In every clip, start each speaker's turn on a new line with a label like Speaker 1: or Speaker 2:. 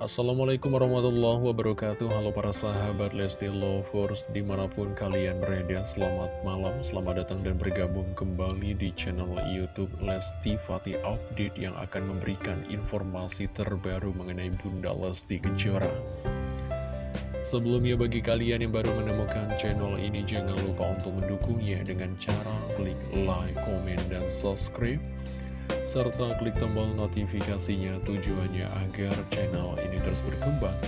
Speaker 1: Assalamualaikum warahmatullahi wabarakatuh. Halo para sahabat Lesti Lovers Di mana pun kalian berada Selamat malam, selamat datang dan bergabung kembali di channel Youtube Lesti Fatih Update Yang akan memberikan informasi terbaru mengenai Bunda Lesti Kejora. Sebelumnya bagi kalian yang baru menemukan channel ini Jangan lupa untuk mendukungnya dengan cara klik like, komen, dan subscribe serta klik tombol notifikasinya tujuannya agar channel ini terus berkembang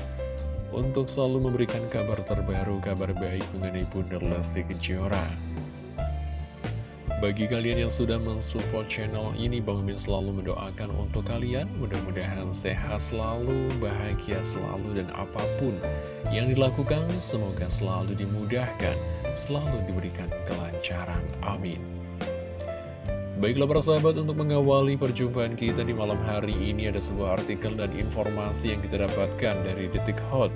Speaker 1: untuk selalu memberikan kabar terbaru, kabar baik mengenai Bunda Lesti Kejora. Bagi kalian yang sudah mensupport channel ini, Bang Min selalu mendoakan untuk kalian, mudah-mudahan sehat selalu, bahagia selalu, dan apa pun yang dilakukan, semoga selalu dimudahkan, selalu diberikan kelancaran. Amin. Baiklah para sahabat untuk mengawali perjumpaan kita di malam hari ini ada sebuah artikel dan informasi yang kita dapatkan dari Detik Hot.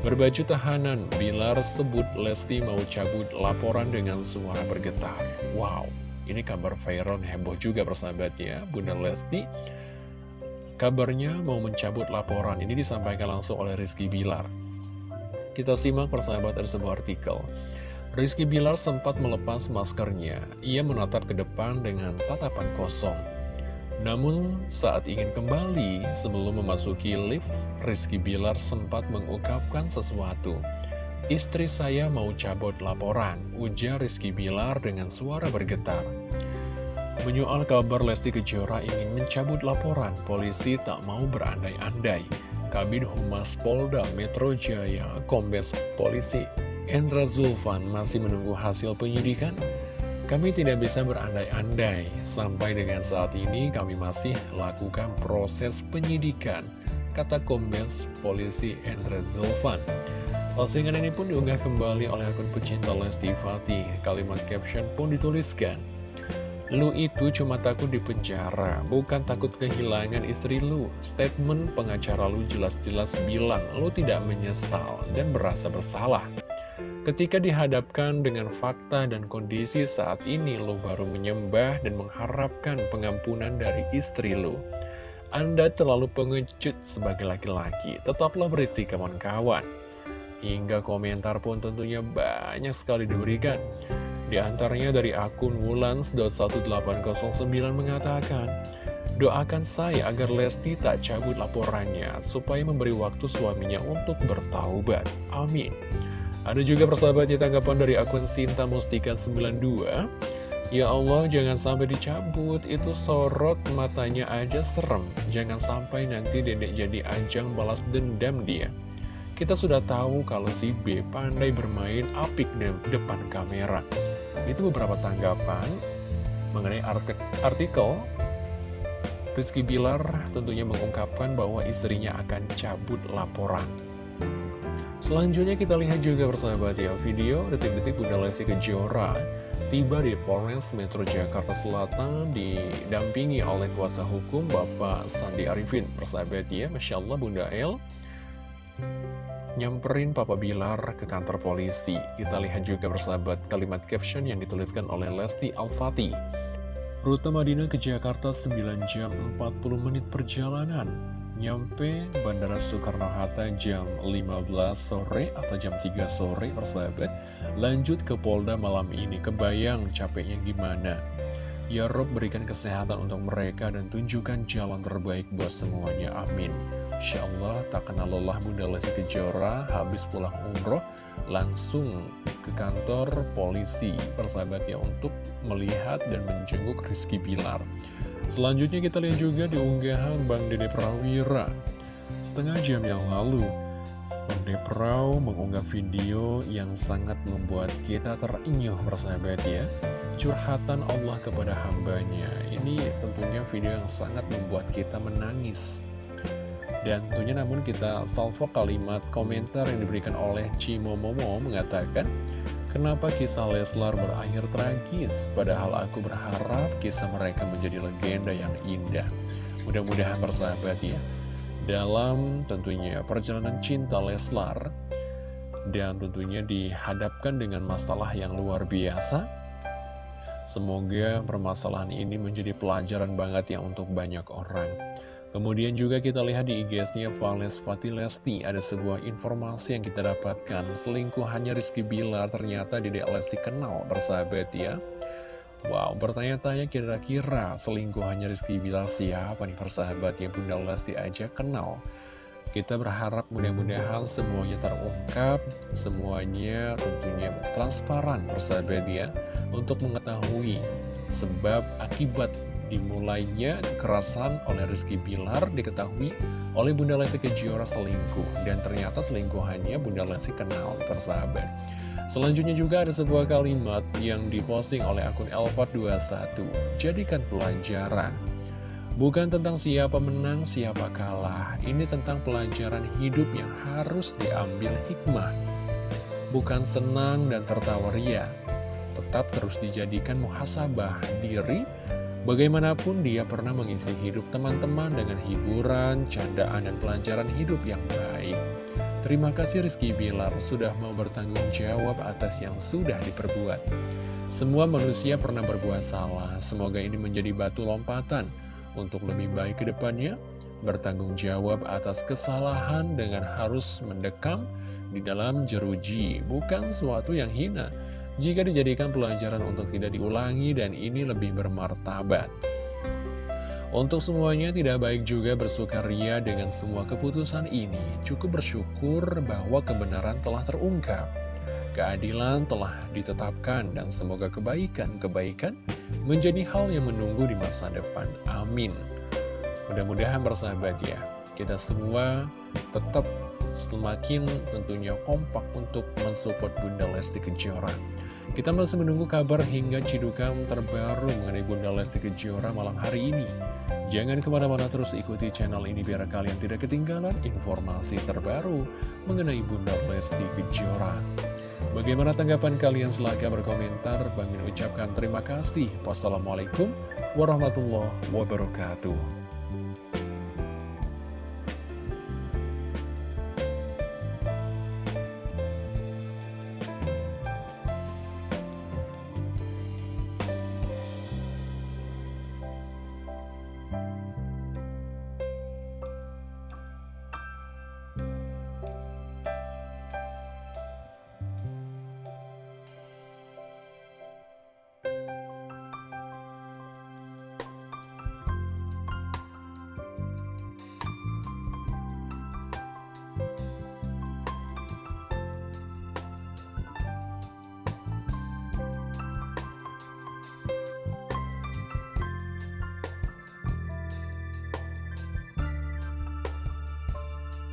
Speaker 1: Berbaju tahanan, Bilar sebut Lesti mau cabut laporan dengan suara bergetar. Wow, ini kabar viral heboh juga persahabat ya, Bunda Lesti. Kabarnya mau mencabut laporan, ini disampaikan langsung oleh Rizky Bilar. Kita simak persahabat dari sebuah artikel. Rizky Bilar sempat melepas maskernya. Ia menatap ke depan dengan tatapan kosong. Namun saat ingin kembali sebelum memasuki lift, Rizky Bilar sempat mengungkapkan sesuatu. Istri saya mau cabut laporan, ujar Rizky Bilar dengan suara bergetar. Menyoal kabar Lesti Kejora ingin mencabut laporan, polisi tak mau berandai-andai. Kabin Humas Polda Metro Jaya, Kombes Polisi Endra Zulfan masih menunggu hasil penyidikan? Kami tidak bisa berandai-andai, sampai dengan saat ini kami masih lakukan proses penyidikan, kata Kombes Polisi Endra Zulfan. Postingan ini pun diunggah kembali oleh akun pecinta Lesti Fatih. Kalimat caption pun dituliskan, Lu itu cuma takut di penjara, bukan takut kehilangan istri lu. Statement pengacara lu jelas-jelas bilang lu tidak menyesal dan berasa bersalah. Ketika dihadapkan dengan fakta dan kondisi saat ini, lo baru menyembah dan mengharapkan pengampunan dari istri lo. Anda terlalu pengecut sebagai laki-laki, tetaplah berisi kawan-kawan. Hingga komentar pun tentunya banyak sekali diberikan. Di antaranya dari akun Wulans.1809 mengatakan, Doakan saya agar Lesti tak cabut laporannya, supaya memberi waktu suaminya untuk bertaubat. Amin. Ada juga persahabatnya tanggapan dari akun Sinta Mustika 92 Ya Allah jangan sampai dicabut. Itu sorot matanya aja serem. Jangan sampai nanti dedek jadi ajang balas dendam dia. Kita sudah tahu kalau si B pandai bermain apik di depan kamera. Itu beberapa tanggapan mengenai artikel. Rizky Bilar tentunya mengungkapkan bahwa istrinya akan cabut laporan Selanjutnya kita lihat juga persahabat ya video detik-detik Bunda Lesti Kejora tiba di Polres Metro Jakarta Selatan didampingi oleh kuasa hukum Bapak Sandi Arifin. Persahabat ya, Masya Allah Bunda El nyamperin Papa Bilar ke kantor polisi. Kita lihat juga persahabat kalimat caption yang dituliskan oleh Lesti Al-Fatih. Rute Madinah ke Jakarta 9 jam 40 menit perjalanan Nyampe Bandara Soekarno-Hatta jam 15 sore atau jam 3 sore persahabat. Lanjut ke Polda malam ini. Kebayang capeknya gimana? Ya Rob berikan kesehatan untuk mereka dan tunjukkan jalan terbaik buat semuanya. Amin. Insya Allah tak kenal lelah Bunda Lesti Kejora. Habis pulang umroh langsung ke kantor polisi persahabat ya Untuk melihat dan menjenguk Rizky Bilar Selanjutnya kita lihat juga di unggahan Bang Dede Prawira. Setengah jam yang lalu Bang Dede Praw mengunggah video yang sangat membuat kita terinyuh persahabat ya. Curhatan Allah kepada hambanya. Ini tentunya video yang sangat membuat kita menangis. Dan tentunya namun kita salvo kalimat komentar yang diberikan oleh Cimo Momo mengatakan Kenapa kisah Leslar berakhir tragis? Padahal aku berharap kisah mereka menjadi legenda yang indah. Mudah-mudahan bersahabat ya. Dalam tentunya perjalanan cinta Leslar dan tentunya dihadapkan dengan masalah yang luar biasa. Semoga permasalahan ini menjadi pelajaran banget ya untuk banyak orang. Kemudian juga kita lihat di IG-nya Vales Fatilesti ada sebuah informasi yang kita dapatkan. Selingkuhannya Rizky Bilar ternyata di Lesti kenal bersahabat ya. Wow, bertanya-tanya kira-kira selingkuhannya Rizky Bilar siapa nih persahabat ya? Bunda Lesti aja kenal. Kita berharap mudah-mudahan semuanya terungkap, semuanya tentunya transparan persahabat ya Untuk mengetahui sebab akibat dimulainya kekerasan oleh Rizky Bilar diketahui oleh Bunda Lesti Kejora selingkuh dan ternyata selingkuhannya Bunda Lesti kenal persahabat. Selanjutnya juga ada sebuah kalimat yang diposting oleh akun Elfat21 jadikan pelajaran. Bukan tentang siapa menang siapa kalah. Ini tentang pelajaran hidup yang harus diambil hikmah. Bukan senang dan tertawa ria. Tetap terus dijadikan muhasabah diri Bagaimanapun dia pernah mengisi hidup teman-teman dengan hiburan, candaan, dan pelajaran hidup yang baik. Terima kasih Rizky Bilar sudah mau bertanggung jawab atas yang sudah diperbuat. Semua manusia pernah berbuat salah, semoga ini menjadi batu lompatan untuk lebih baik ke depannya. Bertanggung jawab atas kesalahan dengan harus mendekam di dalam jeruji, bukan suatu yang hina jika dijadikan pelajaran untuk tidak diulangi dan ini lebih bermartabat. Untuk semuanya tidak baik juga bersukaria dengan semua keputusan ini. Cukup bersyukur bahwa kebenaran telah terungkap. Keadilan telah ditetapkan dan semoga kebaikan-kebaikan menjadi hal yang menunggu di masa depan. Amin. Mudah-mudahan bersahabat ya, kita semua tetap semakin tentunya kompak untuk mensupport Bunda Lesti Kejora. Kita masih menunggu kabar hingga cidukan terbaru mengenai Bunda Lesti Kejora malam hari ini. Jangan ke mana-mana terus ikuti channel ini biar kalian tidak ketinggalan informasi terbaru mengenai Bunda Lesti Kejora. Bagaimana tanggapan kalian? Silahkan berkomentar. Bang ucapkan terima kasih. Wassalamualaikum warahmatullahi wabarakatuh.